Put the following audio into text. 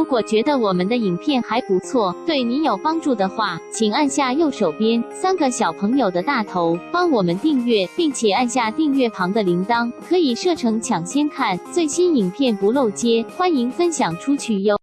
如果觉得我们的影片还不错对你有帮助的话请按下右手边。三个小朋友的大头帮我们订阅并且按下订阅旁的铃铛可以设成抢先看最新影片不漏接欢迎分享出去哟。